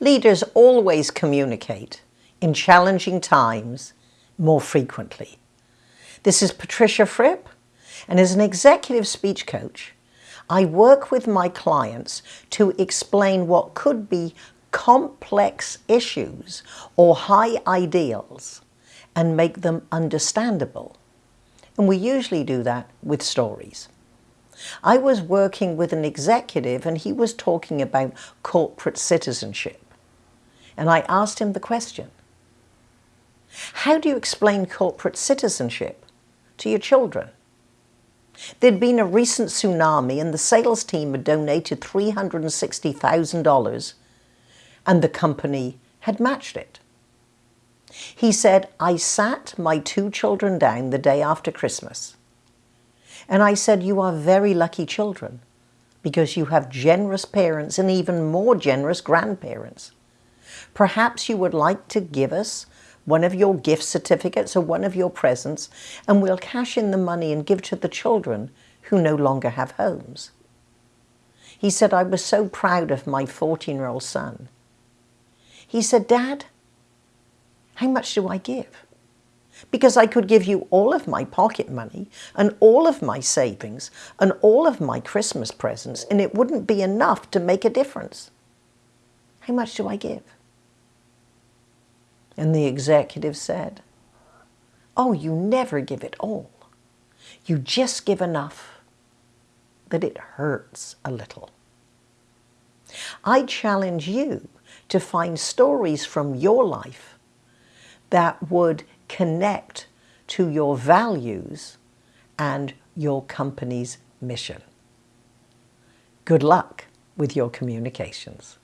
Leaders always communicate in challenging times more frequently. This is Patricia Fripp, and as an executive speech coach, I work with my clients to explain what could be complex issues or high ideals and make them understandable. And we usually do that with stories. I was working with an executive and he was talking about corporate citizenship. And I asked him the question, how do you explain corporate citizenship to your children? There'd been a recent tsunami and the sales team had donated $360,000 and the company had matched it. He said, I sat my two children down the day after Christmas and I said, you are very lucky children because you have generous parents and even more generous grandparents. Perhaps you would like to give us one of your gift certificates or one of your presents and we'll cash in the money and give to the children who no longer have homes. He said, I was so proud of my 14-year-old son. He said, Dad, how much do I give? Because I could give you all of my pocket money and all of my savings and all of my Christmas presents and it wouldn't be enough to make a difference. How much do I give? And the executive said, oh, you never give it all. You just give enough that it hurts a little. I challenge you to find stories from your life that would connect to your values and your company's mission. Good luck with your communications.